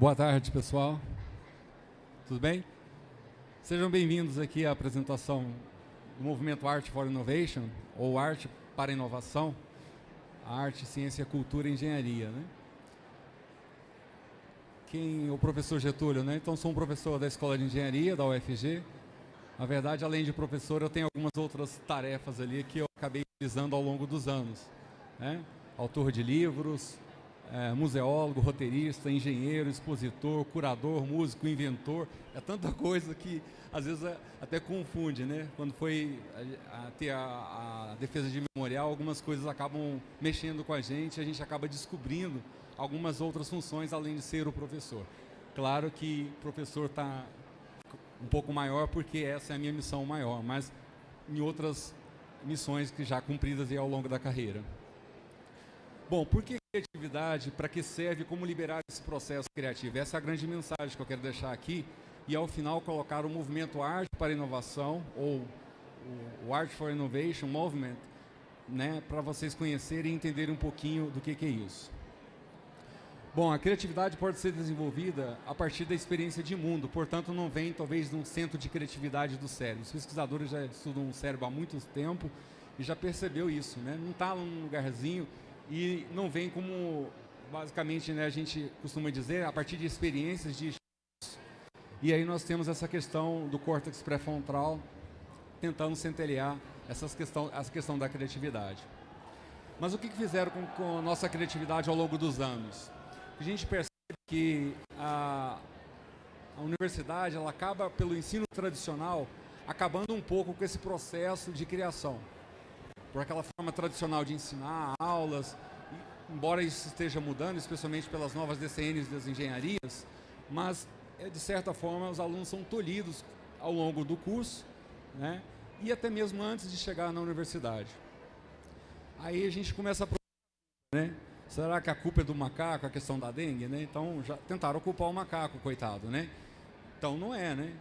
Boa tarde, pessoal. Tudo bem? Sejam bem-vindos aqui à apresentação do movimento Art for Innovation, ou Arte para Inovação, arte, ciência, cultura e engenharia. Né? Quem é o professor Getúlio, né? Então, sou um professor da Escola de Engenharia, da UFG. Na verdade, além de professor, eu tenho algumas outras tarefas ali que eu acabei utilizando ao longo dos anos. Né? Autor de livros, é, museólogo, roteirista, engenheiro, expositor, curador, músico, inventor. É tanta coisa que às vezes é, até confunde, né? Quando foi a, ter a, a, defesa de memorial, algumas coisas acabam mexendo com a gente, a gente acaba descobrindo algumas outras funções além de ser o professor. Claro que o professor está um pouco maior porque essa é a minha missão maior, mas em outras missões que já cumpridas ao longo da carreira. Bom, por que criatividade? Para que serve? Como liberar esse processo criativo? Essa é a grande mensagem que eu quero deixar aqui. E ao final colocar o movimento Arte para Inovação, ou o Art for Innovation Movement, né, para vocês conhecerem e entenderem um pouquinho do que, que é isso. Bom, a criatividade pode ser desenvolvida a partir da experiência de mundo, portanto não vem talvez de um centro de criatividade do cérebro. Os pesquisadores já estudam o cérebro há muito tempo e já percebeu isso, né? Não está num lugarzinho e não vem como, basicamente, né, a gente costuma dizer, a partir de experiências de e aí nós temos essa questão do córtex pré-frontal tentando centelhar essas questão, essa questão da criatividade. Mas o que, fizeram com, com, a nossa criatividade ao longo dos anos? A gente percebe que a, a universidade ela acaba, pelo ensino tradicional, acabando um pouco com esse processo de criação por aquela forma tradicional de ensinar aulas, embora isso esteja mudando, especialmente pelas novas DCNs das engenharias, mas é, de certa forma os alunos são tolhidos ao longo do curso, né? E até mesmo antes de chegar na universidade. Aí a gente começa a né? Será que a culpa é do macaco, a questão da dengue, né? Então já tentaram ocupar o macaco, coitado, né? Então não é, né?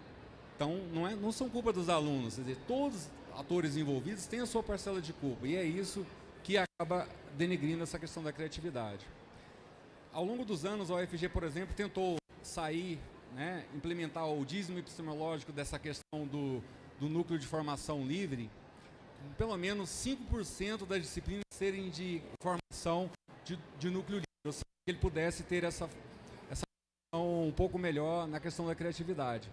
Então não é, não são culpa dos alunos, quer dizer, todos atores envolvidos têm a sua parcela de culpa. E é isso que acaba denegrindo essa questão da criatividade. Ao longo dos anos, a UFG, por exemplo, tentou sair, né, implementar o dízimo epistemológico dessa questão do, do núcleo de formação livre, pelo menos 5% das disciplinas serem de formação de, de núcleo livre, ou seja, que ele pudesse ter essa, essa um pouco melhor na questão da criatividade.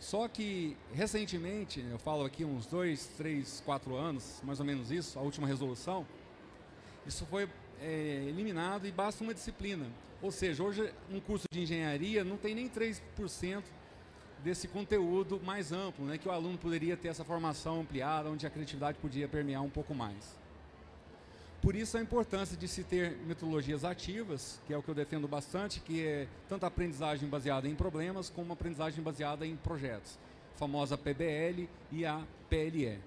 Só que, recentemente, eu falo aqui uns dois, três, quatro anos, mais ou menos isso, a última resolução, isso foi é, eliminado e basta uma disciplina. Ou seja, hoje um curso de engenharia não tem nem 3% desse conteúdo mais amplo, né, que o aluno poderia ter essa formação ampliada, onde a criatividade podia permear um pouco mais. Por isso a importância de se ter metodologias ativas, que é o que eu defendo bastante, que é tanto a aprendizagem baseada em problemas, como a aprendizagem baseada em projetos. A famosa PBL e a PLE.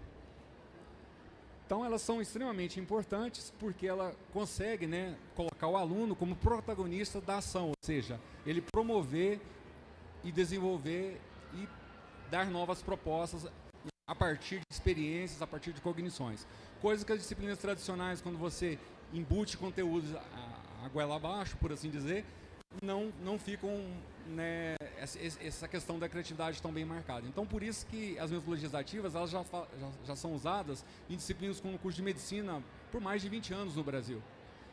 Então elas são extremamente importantes porque ela consegue né, colocar o aluno como protagonista da ação, ou seja, ele promover e desenvolver e dar novas propostas a partir de experiências, a partir de cognições. Coisas que as disciplinas tradicionais, quando você embute conteúdos a, a goela abaixo, por assim dizer, não, não ficam né, essa questão da criatividade tão bem marcada. Então, por isso que as metodologias ativas elas já, já, já são usadas em disciplinas como o curso de medicina por mais de 20 anos no Brasil.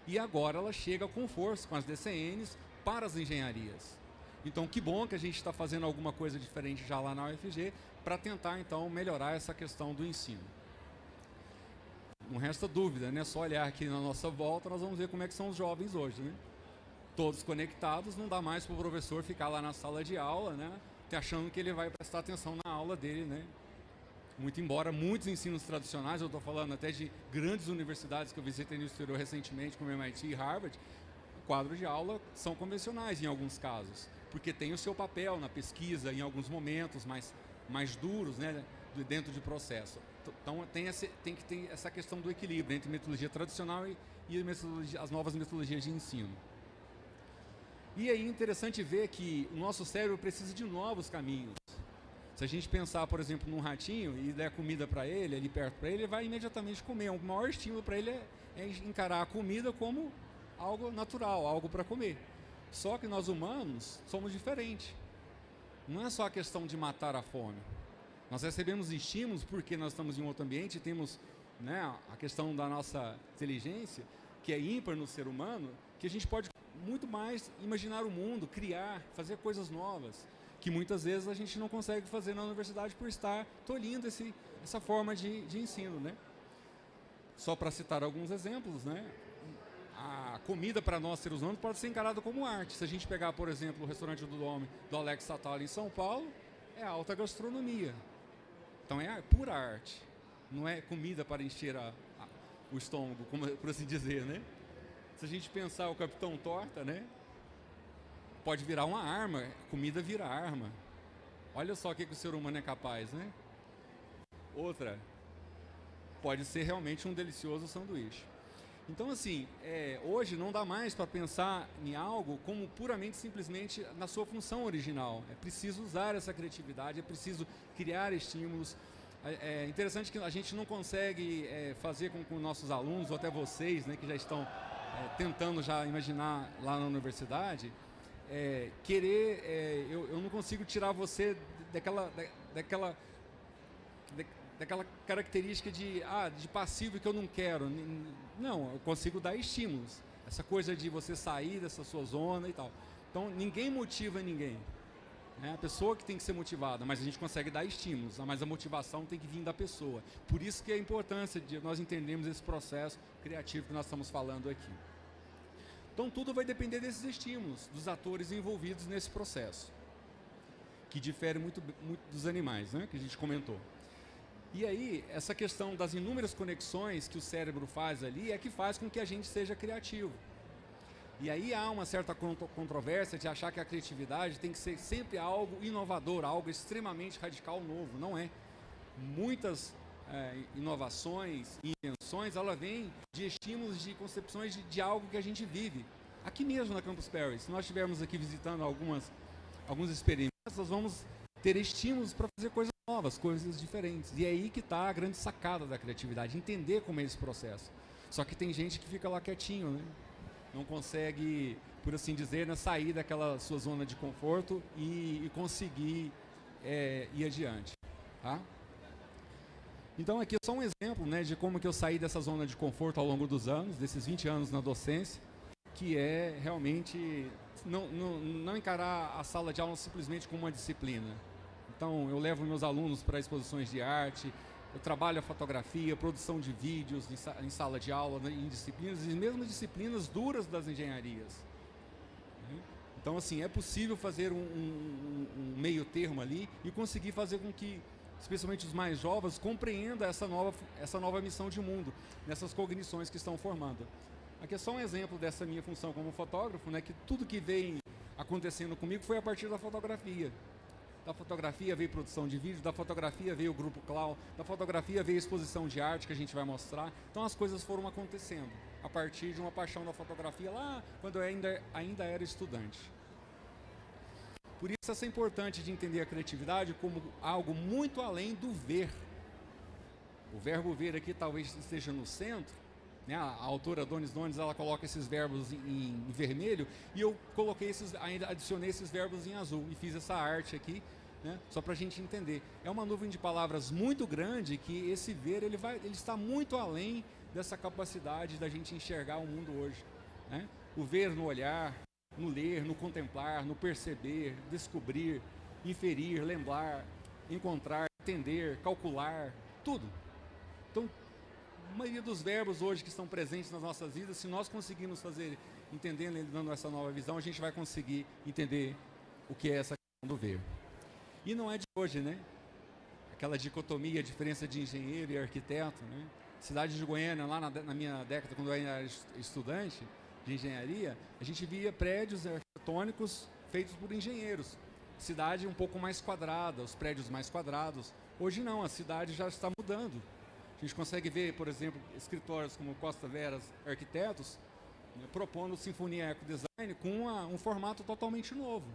E agora ela chega com força, com as DCNs, para as engenharias. Então, que bom que a gente está fazendo alguma coisa diferente já lá na UFG para tentar, então, melhorar essa questão do ensino. Não resta dúvida, né? Só olhar aqui na nossa volta, nós vamos ver como é que são os jovens hoje, né? Todos conectados, não dá mais para o professor ficar lá na sala de aula, né? Achando que ele vai prestar atenção na aula dele, né? Muito embora muitos ensinos tradicionais, eu estou falando até de grandes universidades que eu visitei no exterior recentemente, como MIT e Harvard, quadros de aula são convencionais em alguns casos porque tem o seu papel na pesquisa em alguns momentos mais, mais duros, né, dentro de processo. Então tem, esse, tem que ter essa questão do equilíbrio entre metodologia tradicional e, e as novas metodologias de ensino. E aí é interessante ver que o nosso cérebro precisa de novos caminhos. Se a gente pensar, por exemplo, num ratinho e der comida para ele, ali perto para ele, ele vai imediatamente comer. O maior estímulo para ele é, é encarar a comida como algo natural, algo para comer. Só que nós humanos somos diferentes. Não é só a questão de matar a fome. Nós recebemos estímulos porque nós estamos em outro ambiente e temos né, a questão da nossa inteligência, que é ímpar no ser humano, que a gente pode muito mais imaginar o mundo, criar, fazer coisas novas, que muitas vezes a gente não consegue fazer na universidade por estar tolhindo esse, essa forma de, de ensino. Né? Só para citar alguns exemplos, né? A comida para nós seres humanos pode ser encarada como arte. Se a gente pegar, por exemplo, o restaurante do Dome do Alex Satala em São Paulo, é alta gastronomia. Então é pura arte. Não é comida para encher a, a, o estômago, como, por assim dizer, né? Se a gente pensar o Capitão Torta, né? Pode virar uma arma, comida vira arma. Olha só o que, que o ser humano é capaz, né? Outra, pode ser realmente um delicioso sanduíche. Então, assim, é, hoje não dá mais para pensar em algo como puramente, simplesmente na sua função original. É preciso usar essa criatividade, é preciso criar estímulos. É, é interessante que a gente não consegue é, fazer com, nossos alunos, ou até vocês, né, que já estão é, tentando já imaginar lá na universidade, é, querer, eu, eu não consigo tirar você daquela, da, daquela daquela característica de, ah, de passivo que eu não quero. Não, eu consigo dar estímulos. Essa coisa de você sair dessa sua zona e tal. Então, ninguém motiva ninguém. É a pessoa que tem que ser motivada, mas a gente consegue dar estímulos, mas a motivação tem que vir da pessoa. Por isso que é a importância de nós entendermos esse processo criativo que nós estamos falando aqui. Então tudo vai depender desses estímulos, dos atores envolvidos nesse processo, que difere muito, muito dos animais, né, que a gente comentou. E aí, essa questão das inúmeras conexões que o cérebro faz ali é que faz com que a gente seja criativo. E aí há uma certa controvérsia de achar que a criatividade tem que ser sempre algo inovador, algo extremamente radical novo. Não é. Muitas é, inovações e invenções, ela vem de estímulos, de concepções de, de, algo que a gente vive. Aqui mesmo na Campus Parry, se nós estivermos aqui visitando algumas, alguns experimentos, nós vamos ter estímulos para fazer coisas novas, coisas diferentes. E é aí que está a grande sacada da criatividade, entender como é esse processo. Só que tem gente que fica lá quietinho, né? Não consegue, por assim dizer, né, sair daquela sua zona de conforto e, e conseguir é, ir adiante. Tá? Então aqui é só um exemplo né, de como que eu saí dessa zona de conforto ao longo dos anos, desses 20 anos na docência, que é realmente não, não, não encarar a sala de aula simplesmente como uma disciplina, então, eu levo meus alunos para exposições de arte, eu trabalho a fotografia, produção de vídeos em sala de aula, né, em disciplinas, e mesmo disciplinas duras das engenharias. Então, assim, é possível fazer um, um, um, meio termo ali e conseguir fazer com que, especialmente os mais jovens, compreendam essa nova, essa nova missão de mundo, nessas cognições que estão formando. Aqui é só um exemplo dessa minha função como fotógrafo, né, que tudo que vem acontecendo comigo foi a partir da fotografia. Da fotografia veio produção de vídeo, da fotografia veio o grupo Clau, da fotografia veio exposição de arte que a gente vai mostrar. Então as coisas foram acontecendo a partir de uma paixão da fotografia lá quando eu ainda, ainda era estudante. Por isso é importante de entender a criatividade como algo muito além do ver. O verbo ver aqui talvez esteja no centro, né? a, autora Donis Donis ela coloca esses verbos em, em, vermelho e eu coloquei esses, ainda adicionei esses verbos em azul e fiz essa arte aqui, né? só para a gente entender. É uma nuvem de palavras muito grande que esse ver ele, vai, ele está muito além dessa capacidade da gente enxergar o mundo hoje. Né? O ver no olhar, no ler, no contemplar, no perceber, descobrir, inferir, lembrar, encontrar, entender, calcular, tudo. Então, a maioria dos verbos hoje que estão presentes nas nossas vidas, se nós conseguirmos fazer, entendendo ele dando essa nova visão, a gente vai conseguir entender o que é essa questão do ver. E não é de hoje, né? Aquela dicotomia, a diferença de engenheiro e arquiteto, né? Cidade de Goiânia, lá na, na minha década, quando eu era estudante de engenharia, a gente via prédios arquitetônicos feitos por engenheiros. Cidade um pouco mais quadrada, os prédios mais quadrados. Hoje não, a cidade já está mudando. A gente consegue ver, por exemplo, escritórios como Costa Veras Arquitetos né, propondo Sinfonia Eco Design com uma, um formato totalmente novo.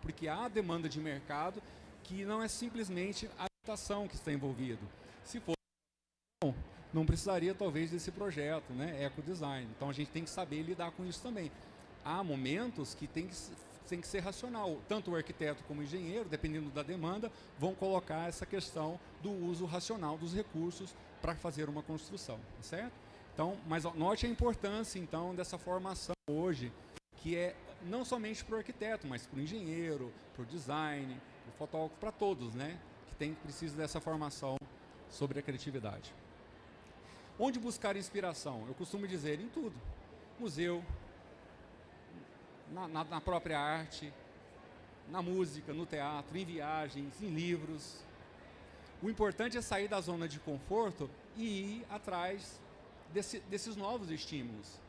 Porque há demanda de mercado que não é simplesmente a habitação que está envolvido. Se fosse não, precisaria talvez desse projeto, né, Eco Design. Então a gente tem que saber lidar com isso também. há momentos que tem que, tem que ser racional. Tanto o arquiteto como o engenheiro, dependendo da demanda, vão colocar essa questão do uso racional dos recursos para fazer uma construção, tá certo? Então, mas note a importância, então, dessa formação hoje, que é não somente para o arquiteto, mas para o engenheiro, para o design, para o fotógrafo, para todos, né? Que tem, precisa dessa formação sobre a criatividade. Onde buscar inspiração? Eu costumo dizer em tudo. Museu, na, na, na própria arte, na música, no teatro, em viagens, em livros. O importante é sair da zona de conforto e ir atrás desse, desses novos estímulos.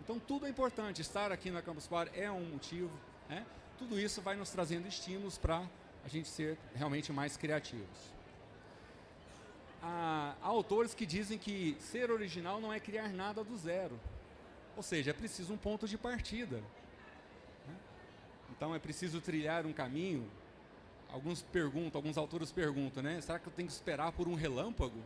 Então tudo é importante, estar aqui na Campus Party é um motivo, né? tudo isso vai nos trazendo estímulos para a gente ser realmente mais criativos. Há, há autores que dizem que ser original não é criar nada do zero, ou seja, é preciso um ponto de partida. Então é preciso trilhar um caminho. Alguns perguntam, alguns autores perguntam, né? Será que eu tenho que esperar por um relâmpago?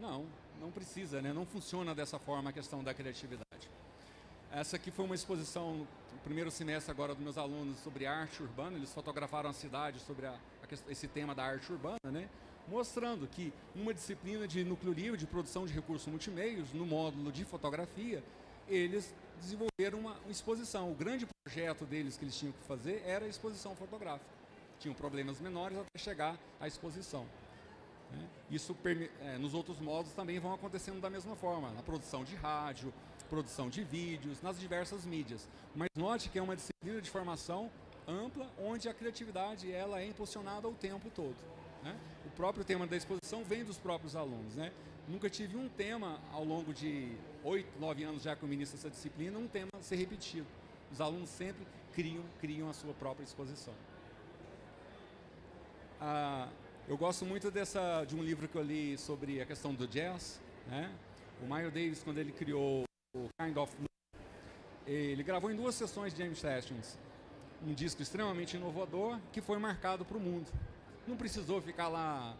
Não, não precisa, né? não funciona dessa forma a questão da criatividade. Essa aqui foi uma exposição no primeiro semestre agora dos meus alunos sobre arte urbana, eles fotografaram a cidade sobre a, a, esse tema da arte urbana, né? mostrando que uma disciplina de núcleo livre de produção de recursos multimeios, no módulo de fotografia, eles desenvolveram uma, exposição. O grande projeto deles que eles tinham que fazer era a exposição fotográfica. Tinham problemas menores até chegar à exposição. Né? Isso é, nos outros modos também vão acontecendo da mesma forma, na produção de rádio, produção de vídeos, nas diversas mídias. Mas note que é uma disciplina de formação ampla, onde a criatividade ela é impulsionada o tempo todo. Né? O próprio tema da exposição vem dos próprios alunos. Né? Nunca tive um tema ao longo de oito, nove anos já que eu ministro essa disciplina, um tema ser repetido. Os alunos sempre criam, criam a sua própria exposição. Ah, eu gosto muito dessa, de um livro que eu li sobre a questão do jazz. Né? O Miles Davis, quando ele criou o Kind of ele gravou em duas sessões de James Sessions um disco extremamente inovador que foi marcado para o mundo. Não precisou ficar lá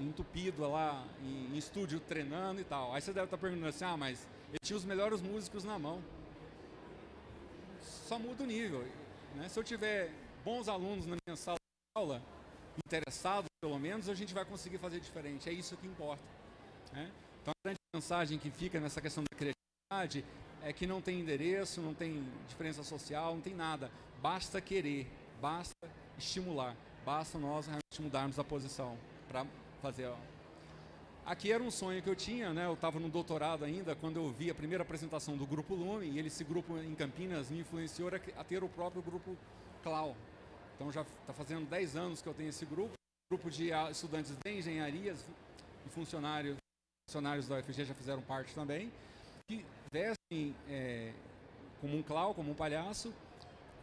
entupido lá em, em, estúdio treinando e tal. Aí você deve estar perguntando assim, ah, mas ele tinha os melhores músicos na mão. Só muda o nível. Né? Se eu tiver bons alunos na minha sala de aula, interessados pelo menos, a gente vai conseguir fazer diferente. É isso que importa. Né? Então a grande mensagem que fica nessa questão da criatividade é que não tem endereço, não tem diferença social, não tem nada. Basta querer, basta estimular, basta nós realmente mudarmos a posição para fazer. Aqui era um sonho que eu tinha, né? Eu estava no doutorado ainda quando eu vi a primeira apresentação do Grupo Lume e esse grupo em Campinas me influenciou a ter o próprio grupo Clau, então já está fazendo 10 anos que eu tenho esse grupo, grupo de estudantes de engenharias e funcionários, funcionários da UFG já fizeram parte também, que vestem é, como um clown, como um palhaço,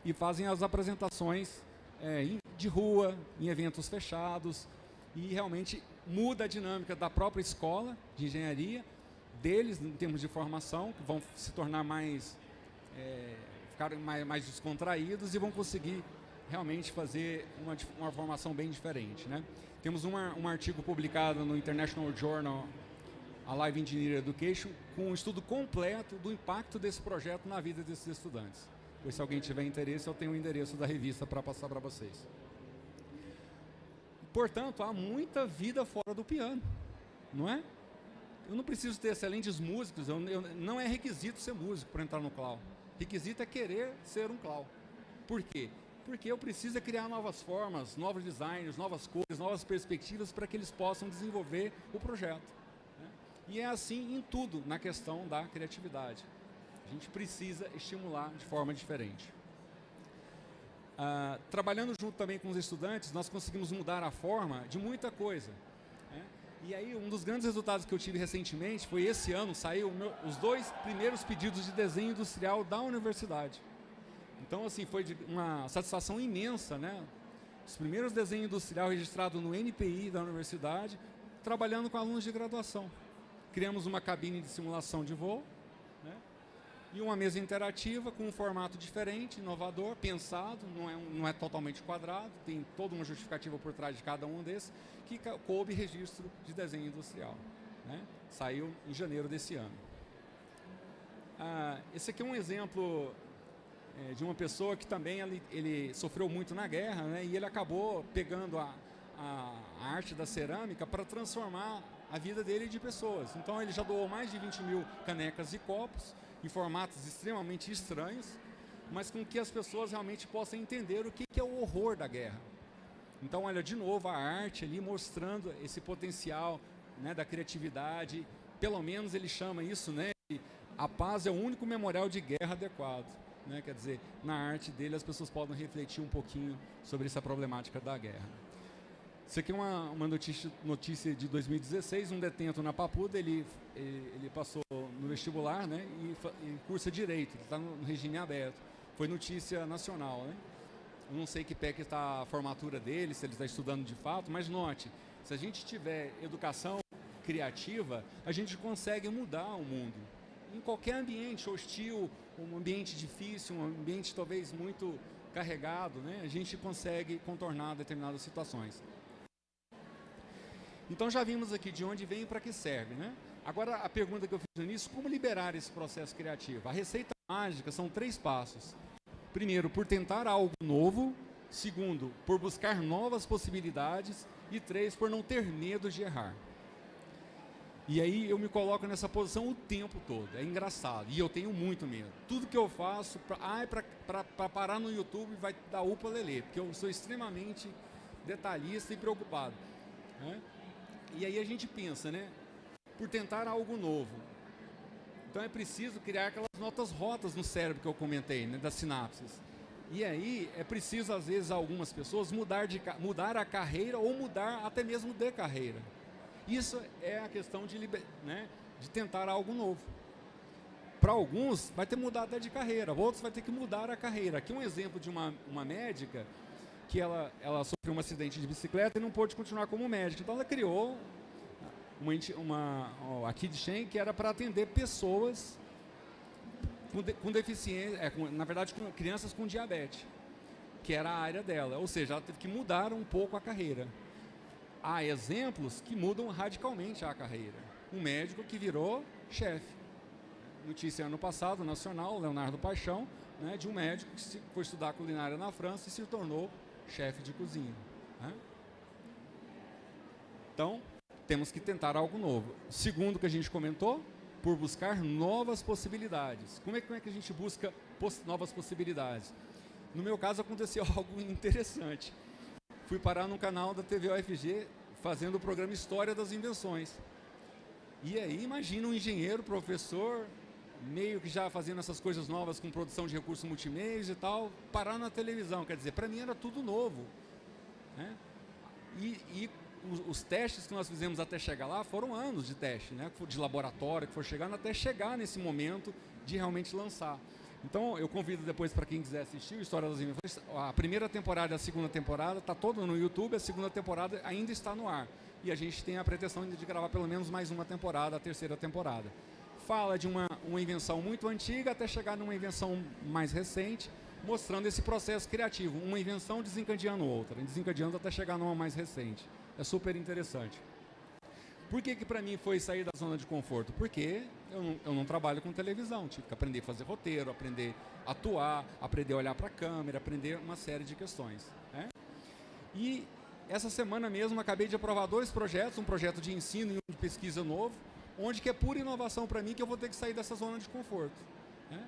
e fazem as apresentações é, de rua, em eventos fechados, e realmente muda a dinâmica da própria escola de engenharia, deles em termos de formação, que vão se tornar mais, é, ficar mais, mais descontraídos e vão conseguir realmente fazer uma, uma formação bem diferente. Né? Temos uma, um artigo publicado no International Journal Live Engineer Education com um estudo completo do impacto desse projeto na vida desses estudantes. Pois se alguém tiver interesse, eu tenho o endereço da revista para passar para vocês. Portanto, há muita vida fora do piano, não é? Eu não preciso ter excelentes músicos, eu, eu, não é requisito ser músico para entrar no cloud. Requisito é querer ser um cloud. Por quê? porque eu preciso criar novas formas, novos designs, novas cores, novas perspectivas para que eles possam desenvolver o projeto. Né? E é assim em tudo na questão da criatividade. A gente precisa estimular de forma diferente. Ah, trabalhando junto também com os estudantes, nós conseguimos mudar a forma de muita coisa. Né? E aí, um dos grandes resultados que eu tive recentemente foi esse ano, saiu meu, os dois primeiros pedidos de desenho industrial da universidade. Então, assim, foi uma satisfação imensa, né? Os primeiros desenhos industrial registrados no NPI da universidade, trabalhando com alunos de graduação. Criamos uma cabine de simulação de voo? E uma mesa interativa com um formato diferente, inovador, pensado, não é, não é totalmente quadrado, tem toda uma justificativa por trás de cada um desses, que coube registro de desenho industrial. Né? Saiu em janeiro desse ano. ah, esse aqui é um exemplo é, de uma pessoa que também ele, ele, sofreu muito na guerra, né? E ele acabou pegando a, a, arte da cerâmica para transformar a vida dele de pessoas. Então ele já doou mais de 20 mil canecas e copos em formatos extremamente estranhos, mas com que as pessoas realmente possam entender o que, que é o horror da guerra. Então, olha, de novo, a arte ali mostrando esse potencial né, da criatividade. Pelo menos ele chama isso, né? A paz é o único memorial de guerra adequado. Né? Quer dizer, na arte dele as pessoas podem refletir um pouquinho sobre essa problemática da guerra. Isso aqui é uma, uma notícia, notícia de 2016, um detento na Papuda, ele, ele passou no vestibular né, e, e cursa Direito, ele está no regime aberto. Foi notícia nacional. Né? Eu não sei que que está a formatura dele, se ele está estudando de fato, mas note, se a gente tiver educação criativa, a gente consegue mudar o mundo. Em qualquer ambiente hostil, um ambiente difícil, um ambiente talvez muito carregado, né, a gente consegue contornar determinadas situações. Então já vimos aqui de onde vem e para que serve. Né? Agora a pergunta que eu fiz no início, como liberar esse processo criativo? A receita mágica são três passos. Primeiro, por tentar algo novo. Segundo, por buscar novas possibilidades. E três, por não ter medo de errar. E aí eu me coloco nessa posição o tempo todo. É engraçado. E eu tenho muito medo. Tudo que eu faço, pra, é para parar no YouTube vai dar upa lelê. Porque eu sou extremamente detalhista e preocupado. Né? E aí a gente pensa, né? Por tentar algo novo. Então é preciso criar aquelas notas rotas no cérebro que eu comentei, né? Das sinapses. E aí é preciso, às vezes, algumas pessoas mudar, de, mudar a carreira ou mudar até mesmo de carreira. Isso é a questão de, né, de tentar algo novo. Para alguns, vai ter mudado até de carreira, outros vai ter que mudar a carreira. Aqui um exemplo de uma, uma médica que ela, ela sofreu um acidente de bicicleta e não pôde continuar como médica. Então ela criou uma, uma, de Shen que era para atender pessoas com, de, com deficiência, é, com, na verdade com crianças com diabetes, que era a área dela. Ou seja, ela teve que mudar um pouco a carreira há exemplos que mudam radicalmente a carreira. Um médico que virou chefe. Notícia ano passado, nacional, Leonardo Paixão, né, de um médico que foi estudar culinária na França e se tornou chefe de cozinha. Né? Então, temos que tentar algo novo. Segundo que a gente comentou, por buscar novas possibilidades. Como é, como é que a gente busca poss novas possibilidades? No meu caso, aconteceu algo interessante fui parar no canal da TV UFG fazendo o programa História das Invenções. E aí, imagina um engenheiro, professor, meio que já fazendo essas coisas novas com produção de recursos multimeios e tal, parar na televisão. Quer dizer, para mim era tudo novo. Né? E, e os, os, testes que nós fizemos até chegar lá foram anos de teste, né? de laboratório, que for chegando até chegar nesse momento de realmente lançar. Então eu convido depois para quem quiser assistir o História das Invenções. A primeira temporada e a segunda temporada está toda no YouTube, a segunda temporada ainda está no ar. E a gente tem a pretensão de gravar pelo menos mais uma temporada, a terceira temporada. Fala de uma, uma invenção muito antiga até chegar numa invenção mais recente, mostrando esse processo criativo. Uma invenção desencadeando outra, desencadeando até chegar numa mais recente. É super interessante. Por que que para mim foi sair da zona de conforto? Porque eu não, eu não, trabalho com televisão, tive que aprender a fazer roteiro, aprender a atuar, aprender a olhar para a câmera, aprender uma série de questões. Né? E essa semana mesmo acabei de aprovar dois projetos, um projeto de ensino e um de pesquisa novo, onde que é pura inovação para mim que eu vou ter que sair dessa zona de conforto. Né?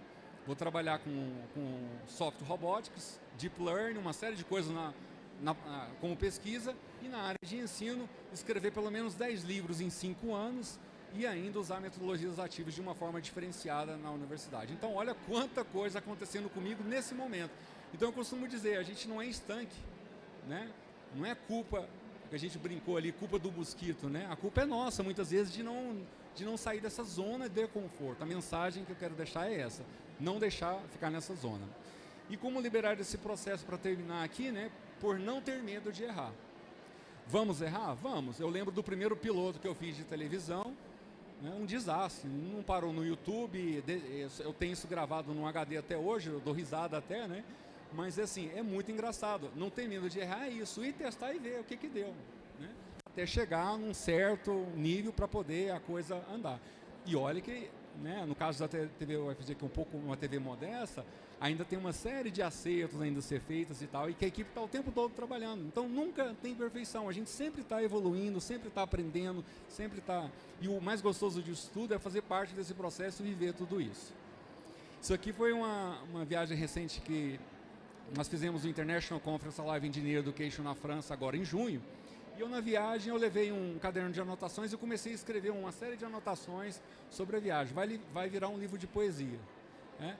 Vou trabalhar com, com software robotics, deep learning, uma série de coisas na, na, como pesquisa e na área de ensino, escrever pelo menos 10 livros em 5 anos e ainda usar metodologias ativas de uma forma diferenciada na universidade. Então, olha quanta coisa acontecendo comigo nesse momento. Então, eu costumo dizer, a gente não é estanque, né? Não é culpa, que a gente brincou ali, culpa do mosquito, né? A culpa é nossa, muitas vezes, de não, de não sair dessa zona de conforto. A mensagem que eu quero deixar é essa, não deixar ficar nessa zona. E como liberar esse processo para terminar aqui, né? por não ter medo de errar. Vamos errar? Vamos. Eu lembro do primeiro piloto que eu fiz de televisão, né, um desastre, não parou no YouTube, eu tenho isso gravado no HD até hoje, eu dou risada até, né? Mas assim, é muito engraçado, não tem medo de errar isso, e testar e ver o que que deu, né? Até chegar num certo nível para poder a coisa andar. E olha que né, no caso da TV UFG, que é um pouco uma TV modesta, ainda tem uma série de acertos ainda a ser feitas e tal, e que a equipe está o tempo todo trabalhando. Então nunca tem perfeição, a gente sempre está evoluindo, sempre está aprendendo, sempre está... E o mais gostoso disso tudo é fazer parte desse processo e viver tudo isso. Isso aqui foi uma, uma viagem recente que nós fizemos o International Conference Live Engineer Education na França agora em junho, e eu na viagem eu levei um caderno de anotações e comecei a escrever uma série de anotações sobre a viagem. Vai, vai virar um livro de poesia. Né?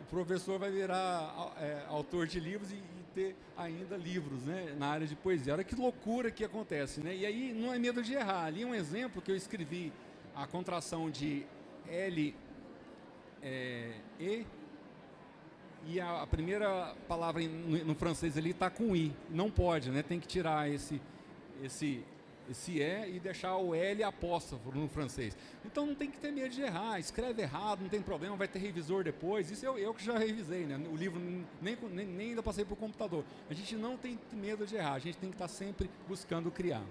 O professor vai virar é, autor de livros e, e, ter ainda livros né, na área de poesia. Olha que loucura que acontece. Né? E aí não é medo de errar. Ali um exemplo que eu escrevi a contração de L, é, E e a, a, primeira palavra no, no francês ali está com I. Não pode, né? Tem que tirar esse esse, esse E e deixar o L apóstrofo no francês. Então não tem que ter medo de errar, escreve errado, não tem problema, vai ter revisor depois. Isso eu, eu que já revisei, né? O livro nem, nem, nem ainda passei para o computador. A gente não tem medo de errar, a gente tem que estar sempre buscando criar.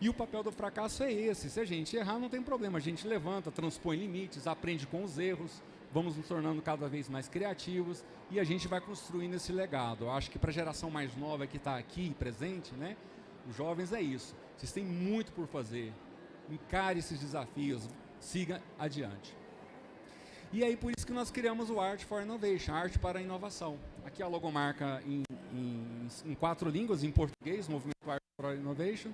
E o papel do fracasso é esse. Se a gente errar, não tem problema. A gente levanta, transpõe limites, aprende com os erros, vamos nos tornando cada vez mais criativos e a gente vai construindo esse legado. Eu acho que para a geração mais nova que está aqui presente, né, os jovens é isso. Vocês têm muito por fazer. Encare esses desafios. Siga adiante. E aí por isso que nós criamos o Art for Innovation, Arte para a Inovação. Aqui a logomarca em, em, em quatro línguas, em português, Movimento Art for Innovation,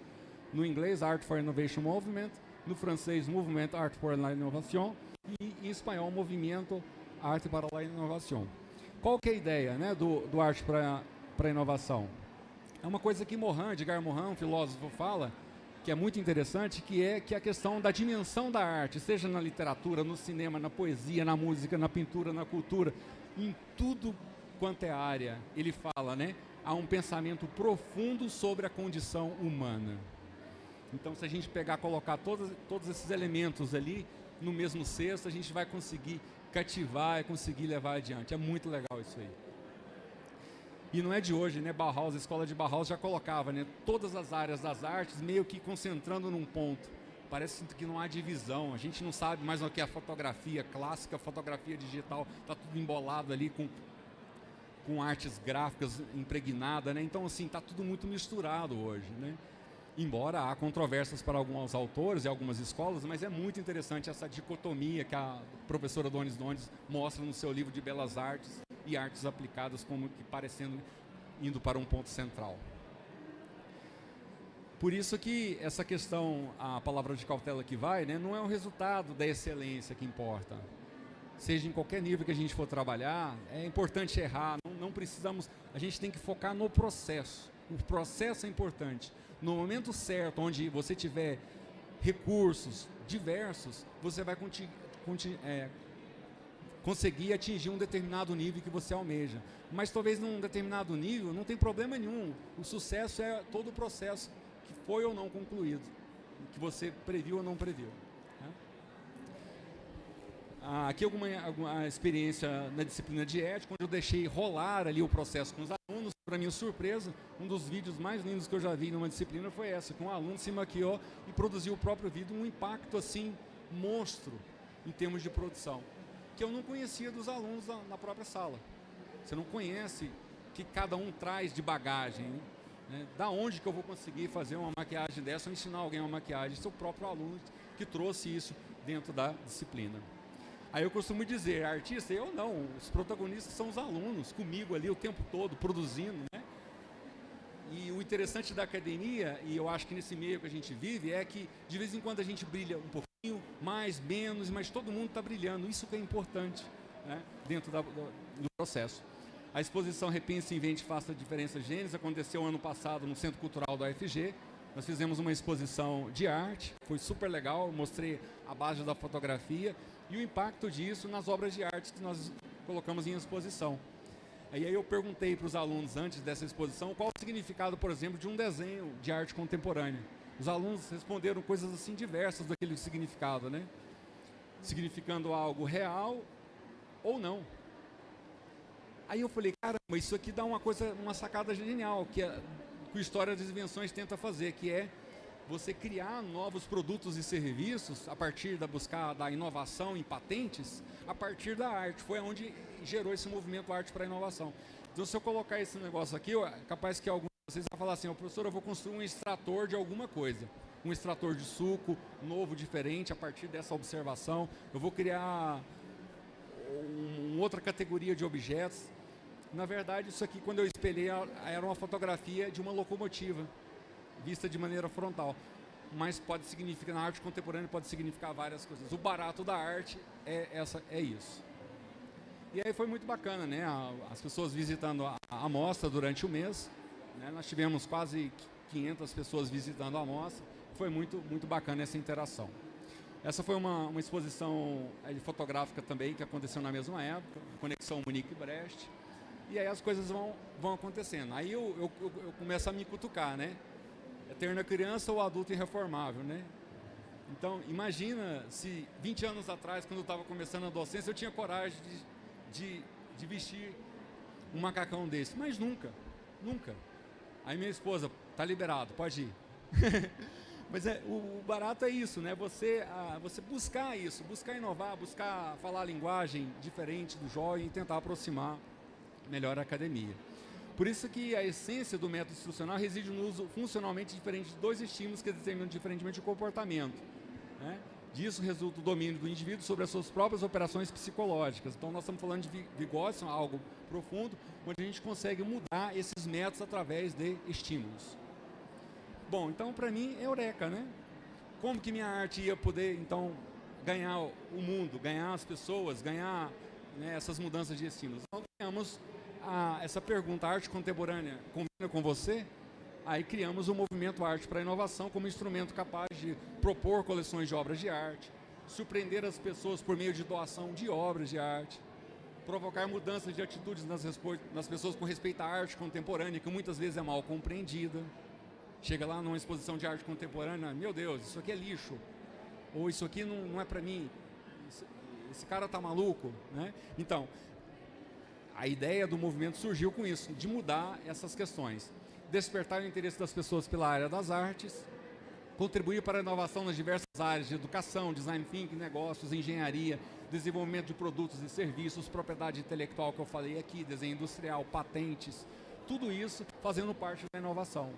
no inglês, Art for Innovation Movement, no francês, Movimento Art for Innovation, e em espanhol, Movimento Arte para a Inovação. Qual que é a ideia né, do, do Arte para a Inovação? É uma coisa que Morin, Edgar Morin, um filósofo, fala, que é muito interessante, que é que a questão da dimensão da arte, seja na literatura, no cinema, na poesia, na música, na pintura, na cultura, em tudo quanto é área, ele fala, né? Há um pensamento profundo sobre a condição humana. Então, se a gente pegar, colocar todos, todos esses elementos ali no mesmo cesto, a gente vai conseguir cativar e conseguir levar adiante. É muito legal isso aí. E não é de hoje, né? Bauhaus, a escola de Bauhaus já colocava, né? Todas as áreas das artes meio que concentrando num ponto. Parece que não há divisão. A gente não sabe mais o que é a fotografia clássica, fotografia digital. Está tudo embolado ali com, com artes gráficas impregnadas, né? Então, assim, está tudo muito misturado hoje, né? Embora há controvérsias para alguns autores e algumas escolas, mas é muito interessante essa dicotomia que a professora Donis Donis mostra no seu livro de Belas Artes e Artes Aplicadas como que parecendo indo para um ponto central. Por isso que essa questão, a palavra de cautela que vai, né, não é o resultado da excelência que importa. Seja em qualquer nível que a gente for trabalhar, é importante errar, não, não precisamos, a gente tem que focar no processo. O processo é importante no momento certo, onde você tiver recursos diversos, você vai é, conseguir atingir um determinado nível que você almeja. Mas talvez num determinado nível não tem problema nenhum. O sucesso é todo o processo que foi ou não concluído, que você previu ou não previu. Né? Ah, aqui alguma, alguma experiência na disciplina de ética, onde eu deixei rolar ali o processo com os para minha surpresa, um dos vídeos mais lindos que eu já vi numa disciplina foi essa, que um aluno se maquiou e produziu o próprio vídeo, um impacto assim, monstro, em termos de produção, que eu não conhecia dos alunos na, própria sala. Você não conhece que cada um traz de bagagem, né? Da onde que eu vou conseguir fazer uma maquiagem dessa ou ensinar alguém uma maquiagem? O próprio aluno que trouxe isso dentro da disciplina. Aí eu costumo dizer, artista, eu não, os protagonistas são os alunos, comigo ali o tempo todo, produzindo, né? E o interessante da academia, e eu acho que nesse meio que a gente vive, é que de vez em quando a gente brilha um pouquinho, mais, menos, mas todo mundo está brilhando, isso que é importante né? dentro da, do, do processo. A exposição Repense, Invente, Faça a Diferença Gênesis aconteceu ano passado no Centro Cultural da UFG, nós fizemos uma exposição de arte, foi super legal, mostrei a base da fotografia e o impacto disso nas obras de arte que nós colocamos em exposição. E aí eu perguntei para os alunos antes dessa exposição qual o significado, por exemplo, de um desenho de arte contemporânea. Os alunos responderam coisas assim diversas daquele significado, né? Significando algo real ou não. Aí eu falei, caramba, isso aqui dá uma coisa, uma sacada genial, que, a, que a História das Invenções tenta fazer, que é você criar novos produtos e serviços a partir da buscar da inovação em patentes, a partir da arte. Foi onde gerou esse movimento arte para inovação. Então, se eu colocar esse negócio aqui, é capaz que alguns de vocês vão falar assim, oh, professor, eu vou construir um extrator de alguma coisa. Um extrator de suco, novo, diferente, a partir dessa observação. Eu vou criar uma outra categoria de objetos. Na verdade, isso aqui, quando eu espelhei, era uma fotografia de uma locomotiva vista de maneira frontal. Mas pode significar, na arte contemporânea, pode significar várias coisas. O barato da arte é, essa, é isso. E aí foi muito bacana, né? As pessoas visitando a, a amostra durante o mês. Né? Nós tivemos quase 500 pessoas visitando a amostra. Foi muito, muito bacana essa interação. Essa foi uma, uma exposição é, fotográfica também que aconteceu na mesma época, Conexão Munique-Brest. E aí as coisas vão, vão acontecendo. Aí eu, eu, eu começo a me cutucar, né? eterna criança ou adulto irreformável, né? Então, imagina se 20 anos atrás, quando eu estava começando a docência, eu tinha coragem de, de, de, vestir um macacão desse. Mas nunca, nunca. Aí minha esposa, tá liberado, pode ir. Mas é, o, o, barato é isso, né? Você, a, você buscar isso, buscar inovar, buscar falar a linguagem diferente do jovem e tentar aproximar melhor a academia. Por isso que a essência do método instrucional reside no uso funcionalmente diferente de dois estímulos que determinam diferentemente o comportamento. Né? Disso resulta o domínio do indivíduo sobre as suas próprias operações psicológicas. Então nós estamos falando de vigócio, algo profundo, onde a gente consegue mudar esses métodos através de estímulos. Bom, então para mim é eureka, né? Como que minha arte ia poder, então, ganhar o mundo, ganhar as pessoas, ganhar né, essas mudanças de estímulos? Então ganhamos essa pergunta, arte contemporânea combina com você? Aí criamos o movimento Arte para Inovação como instrumento capaz de propor coleções de obras de arte, surpreender as pessoas por meio de doação de obras de arte, provocar mudanças de atitudes nas, nas pessoas com respeito à arte contemporânea, que muitas vezes é mal compreendida. Chega lá numa exposição de arte contemporânea, meu Deus, isso aqui é lixo, ou isso aqui não, não é para mim, esse cara tá maluco, né? Então, a ideia do movimento surgiu com isso, de mudar essas questões. Despertar o interesse das pessoas pela área das artes, contribuir para a inovação nas diversas áreas de educação, design thinking, negócios, engenharia, desenvolvimento de produtos e serviços, propriedade intelectual que eu falei aqui, desenho industrial, patentes, tudo isso fazendo parte da inovação.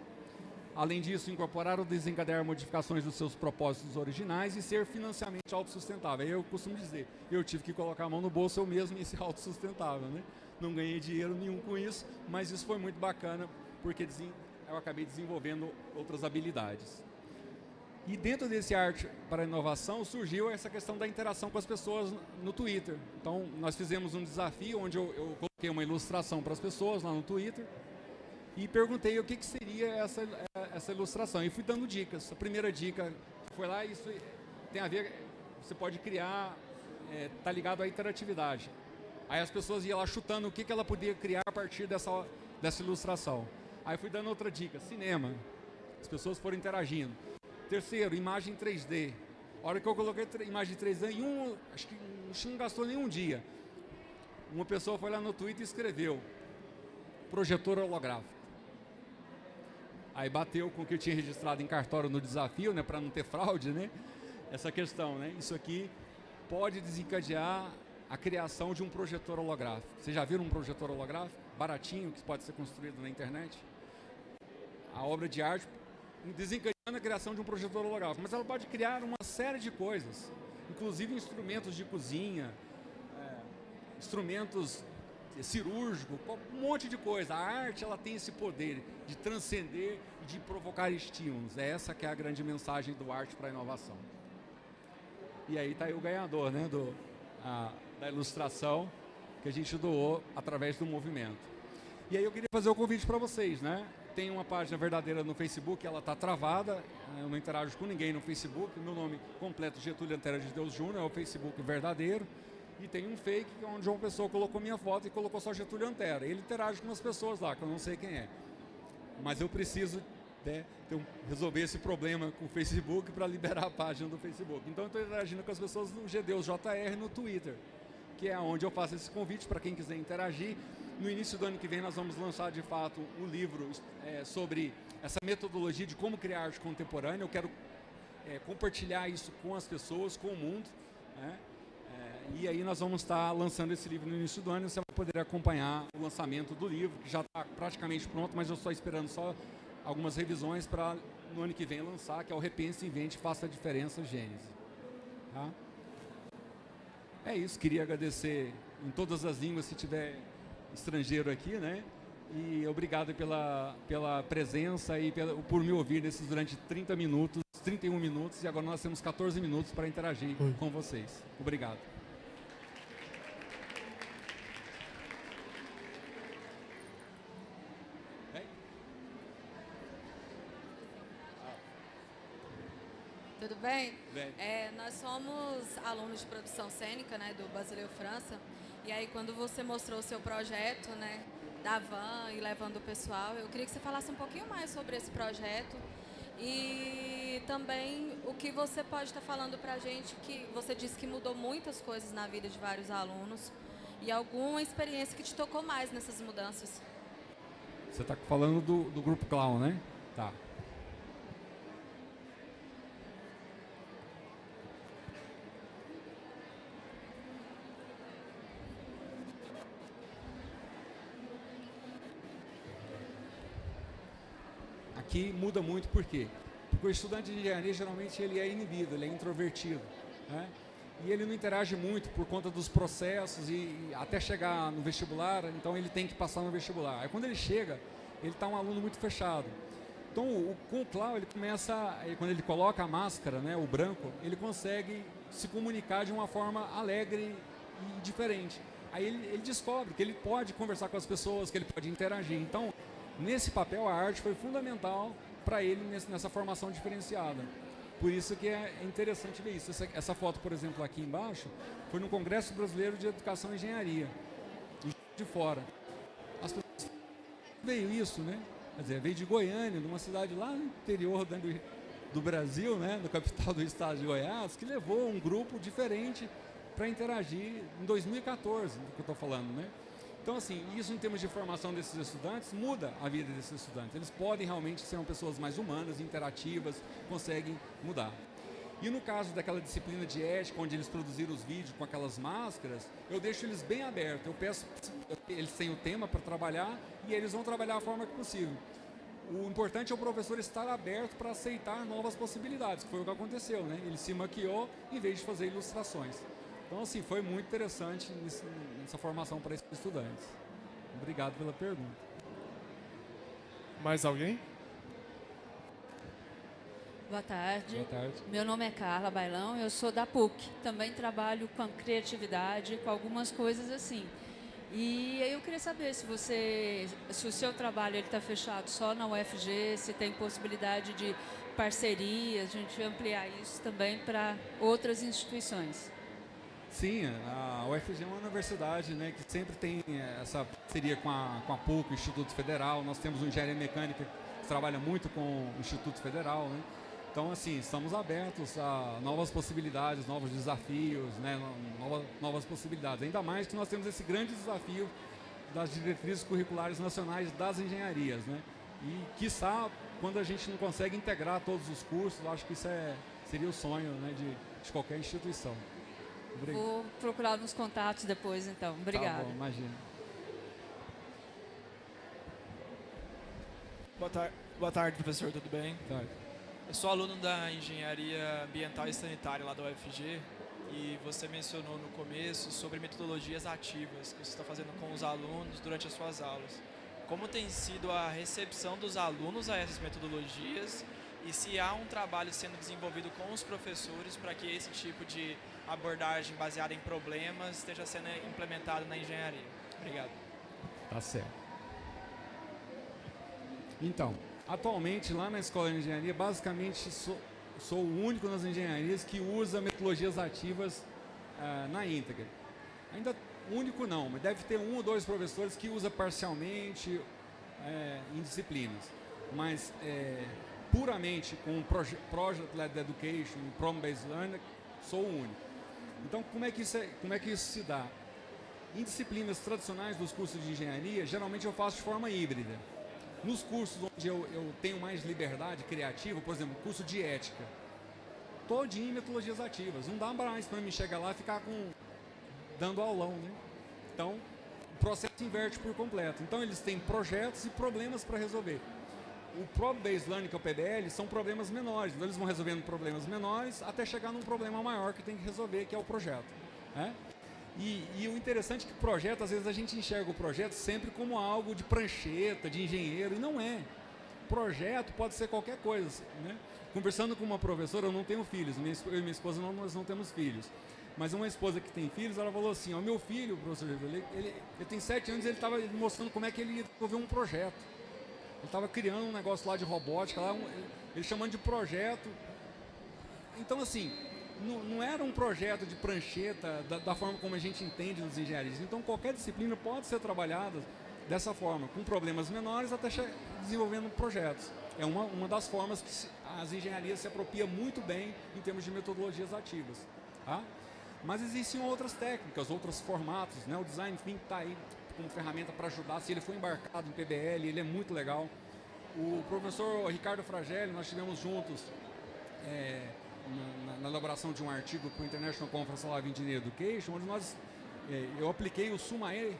Além disso, incorporar ou desencadear modificações dos seus propósitos originais e ser financeiramente autossustentável. Eu costumo dizer, eu tive que colocar a mão no bolso eu mesmo e ser autossustentável. Né? não ganhei dinheiro nenhum com isso, mas isso foi muito bacana, porque eu acabei desenvolvendo outras habilidades. E dentro desse arte para inovação surgiu essa questão da interação com as pessoas no Twitter. Então, nós fizemos um desafio onde eu, eu coloquei uma ilustração para as pessoas lá no Twitter e perguntei o que, que seria essa, essa ilustração. E fui dando dicas. A primeira dica foi lá, isso tem a ver, você pode criar, é, tá ligado à interatividade. Aí as pessoas iam lá chutando o que, que ela podia criar a partir dessa, dessa ilustração. Aí fui dando outra dica, cinema. As pessoas foram interagindo. Terceiro, imagem 3D. A hora que eu coloquei imagem 3D, em um, acho que não gastou nenhum dia. Uma pessoa foi lá no Twitter e escreveu projetor holográfico. Aí bateu com o que eu tinha registrado em cartório no desafio, né, para não ter fraude, né? Essa questão, né? Isso aqui pode desencadear a criação de um projetor holográfico. Vocês já viram um projetor holográfico? Baratinho, que pode ser construído na internet? A obra de arte desencadeando a criação de um projetor holográfico. Mas ela pode criar uma série de coisas, inclusive instrumentos de cozinha, é, instrumentos cirúrgicos, um monte de coisa. A arte ela tem esse poder de transcender e de provocar estímulos. É essa que é a grande mensagem do Arte para a Inovação. E aí está aí o ganhador, né? Do, a, da ilustração que a gente doou através do movimento. E aí eu queria fazer o um convite para vocês, né? Tem uma página verdadeira no Facebook, ela está travada, eu não interajo com ninguém no Facebook, meu nome completo Getúlio Antero de Deus Júnior, é o Facebook verdadeiro, e tem um fake onde uma pessoa colocou minha foto e colocou só Getúlio Antero. Ele interage com as pessoas lá, que eu não sei quem é. Mas eu preciso né, resolver esse problema com o Facebook para liberar a página do Facebook. Então eu estou interagindo com as pessoas no GDeus JR no Twitter que é onde eu faço esse convite para quem quiser interagir. No início do ano que vem nós vamos lançar de fato um livro é, sobre essa metodologia de como criar arte contemporânea. Eu quero é, compartilhar isso com as pessoas, com o mundo. Né? É, e aí nós vamos estar lançando esse livro no início do ano você vai poder acompanhar o lançamento do livro, que já está praticamente pronto, mas eu estou esperando só algumas revisões para no ano que vem lançar, que é o Repense, Invente, Faça a Diferença, Gênese. Tá? É isso, queria agradecer em todas as línguas, se tiver estrangeiro aqui, né? E obrigado pela, pela presença e pela, por me ouvir nesses durante 30 minutos, 31 minutos, e agora nós temos 14 minutos para interagir Oi. com vocês. Obrigado. Tudo bem? Bem. É, nós somos alunos de produção cênica, né, do Basileu França. E aí, quando você mostrou o seu projeto, né, da van e levando o pessoal, eu queria que você falasse um pouquinho mais sobre esse projeto e também o que você pode estar falando para a gente, que você disse que mudou muitas coisas na vida de vários alunos e alguma experiência que te tocou mais nessas mudanças. Você está falando do, do grupo Clown, né? Tá. Muda muito por quê? Porque o estudante de engenharia geralmente ele é inibido, ele é introvertido. Né? E ele não interage muito por conta dos processos e, e, até chegar no vestibular, então ele tem que passar no vestibular. Aí quando ele chega, ele está um aluno muito fechado. Então o, com o Clau ele começa, quando ele coloca a máscara, né, o branco, ele consegue se comunicar de uma forma alegre e diferente. Aí ele, ele descobre que ele pode conversar com as pessoas, que ele pode interagir. Então Nesse papel, a arte foi fundamental para ele nessa formação diferenciada. Por isso que é interessante ver isso. Essa, essa, foto, por exemplo, aqui embaixo, foi no Congresso Brasileiro de Educação e Engenharia, de fora. As pessoas veio isso, né? Quer dizer, veio de Goiânia, de uma cidade lá no interior do, do Brasil, né? Do capital do estado de Goiás, que levou um grupo diferente para interagir em 2014, do que eu estou falando, né? Então, assim, isso em termos de formação desses estudantes muda a vida desses estudantes. Eles podem realmente ser pessoas mais humanas, interativas, conseguem mudar. E no caso daquela disciplina de ética, onde eles produziram os vídeos com aquelas máscaras, eu deixo eles bem abertos. Eu peço, eles têm o tema para trabalhar e eles vão trabalhar da forma que possível. O importante é o professor estar aberto para aceitar novas possibilidades, que foi o que aconteceu, né? Ele se maquiou em vez de fazer ilustrações. Então, assim, foi muito interessante nessa formação para esses estudantes. Obrigado pela pergunta. Mais alguém? Boa tarde. Boa tarde. Meu nome é Carla Bailão, eu sou da PUC. Também trabalho com criatividade, com algumas coisas assim. E eu queria saber se você, se o seu trabalho está fechado só na UFG, se tem possibilidade de parcerias, a gente ampliar isso também para outras instituições. Sim, a UFG é uma universidade né, que sempre tem essa parceria com a, com a PUC, o Instituto Federal. Nós temos o Engenharia Mecânica que trabalha muito com o Instituto Federal. Né? Então, assim, estamos abertos a novas possibilidades, novos desafios, né? novas, novas possibilidades. Ainda mais que nós temos esse grande desafio das diretrizes curriculares nacionais das engenharias. Né? E, quiçá, quando a gente não consegue integrar todos os cursos, acho que isso é, seria o sonho né, de, de qualquer instituição. Obrigado. Vou procurar nos contatos depois, então. Obrigada. Tá bom, imagina. Boa, tar Boa tarde, professor, tudo bem? Boa tarde. Eu sou aluno da Engenharia Ambiental e Sanitária lá da UFG e você mencionou no começo sobre metodologias ativas que você está fazendo com os alunos durante as suas aulas. Como tem sido a recepção dos alunos a essas metodologias e se há um trabalho sendo desenvolvido com os professores para que esse tipo de abordagem baseada em problemas esteja sendo implementado na engenharia. Obrigado. Tá certo. Então, atualmente lá na Escola de Engenharia, basicamente sou, sou o único nas engenharias que usa metodologias ativas uh, na íntegra. Ainda único não, mas deve ter um ou dois professores que usa parcialmente é, em disciplinas. Mas é, puramente com Project-Led Education, Problem-Based Learning, sou o único. Então, como é que isso, é, como é que isso se dá? em disciplinas tradicionais dos cursos de engenharia, geralmente eu faço de forma híbrida. Nos cursos onde eu, eu tenho mais liberdade criativa, por exemplo, curso de ética, todinho em metodologias ativas. Não dá mais para mim chegar lá e ficar com dando aulão, né? Então, o processo inverte por completo. Então, eles têm projetos e problemas para resolver. O Problem-Based Learning, que é o PBL, são problemas menores. Então, eles vão resolvendo problemas menores até chegar num problema maior que tem que resolver, que é o projeto. Né? E, e, o interessante é que projeto, às vezes a gente enxerga o projeto sempre como algo de prancheta, de engenheiro, e não é. Projeto pode ser qualquer coisa. Né? Conversando com uma professora, eu não tenho filhos, minha, eu e minha esposa não, nós não temos filhos. Mas uma esposa que tem filhos, ela falou assim, ó, meu filho, professor, ele, ele, ele tem sete anos, ele estava mostrando como é que ele ia desenvolver um projeto. Ele estava criando um negócio lá de robótica, lá, um, ele chamando de projeto. Então, assim, não, não, era um projeto de prancheta da, da, forma como a gente entende nos engenharias. Então, qualquer disciplina pode ser trabalhada dessa forma, com problemas menores até desenvolvendo projetos. É uma, uma das formas que as engenharias se apropriam muito bem em termos de metodologias ativas. Tá? Mas existem outras técnicas, outros formatos. Né? O Design Thinking está aí como ferramenta para ajudar. Se ele for embarcado em PBL, ele é muito legal. O professor Ricardo Fragelli, nós estivemos juntos é, na, na, elaboração de um artigo para o International Conference on Engineering Education, onde nós, é, eu apliquei o SUMAE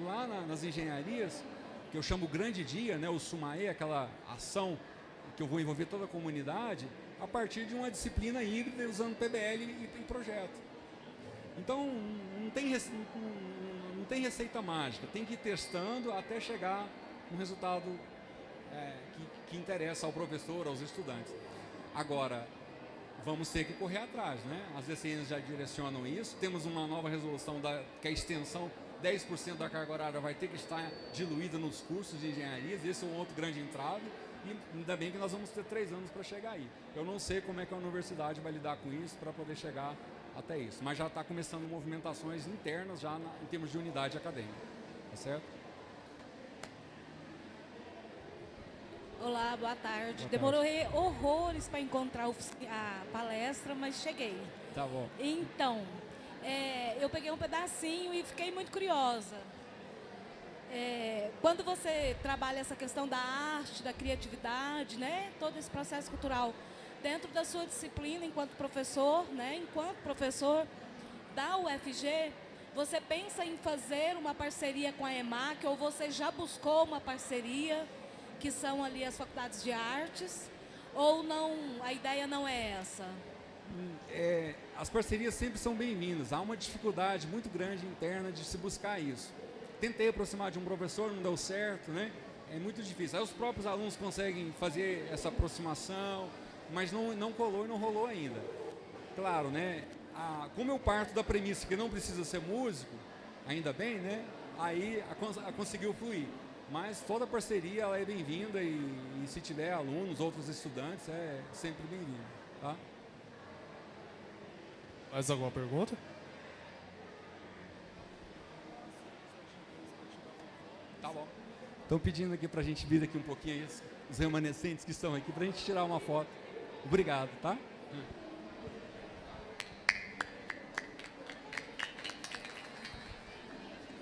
lá na, nas engenharias, que eu chamo grande dia, né, o SUMAE, aquela ação que eu vou envolver toda a comunidade, a partir de uma disciplina híbrida usando PBL e, e projeto. Então, não tem, tem receita mágica, tem que ir testando até chegar um resultado é, que, que interessa ao professor, aos estudantes. Agora, vamos ter que correr atrás, né? As DCNs já direcionam isso, temos uma nova resolução da, que a extensão 10% da carga horária vai ter que estar diluída nos cursos de engenharia, esse é um outro grande entrave, e ainda bem que nós vamos ter três anos para chegar aí. Eu não sei como é que a universidade vai lidar com isso para poder chegar até isso. Mas já está começando movimentações internas já na, em termos de unidade acadêmica. Tá certo? Olá, boa tarde. Boa Demorei tarde. horrores para encontrar a palestra, mas cheguei. Tá bom. Então, é, eu peguei um pedacinho e fiquei muito curiosa. É, quando você trabalha essa questão da arte, da criatividade, né, todo esse processo cultural, dentro da sua disciplina enquanto professor, né, enquanto professor da UFG, você pensa em fazer uma parceria com a EMAC ou você já buscou uma parceria, que são ali as faculdades de artes, ou não, a ideia não é essa? É, as parcerias sempre são bem-vindas. Há uma dificuldade muito grande interna de se buscar isso. Tentei aproximar de um professor, não deu certo, né? É muito difícil. Aí os próprios alunos conseguem fazer essa aproximação, mas não, não colou e não rolou ainda. Claro, né? A, como eu parto da premissa que não precisa ser músico, ainda bem, né? Aí a, a conseguiu fluir. Mas toda parceria ela é bem-vinda e, e, se tiver alunos, outros estudantes, é sempre bem-vindo. Tá? Mais alguma pergunta? Tá bom. Estão pedindo aqui para a gente vir aqui um pouquinho, os remanescentes que estão aqui, para a gente tirar uma foto. Obrigado, tá?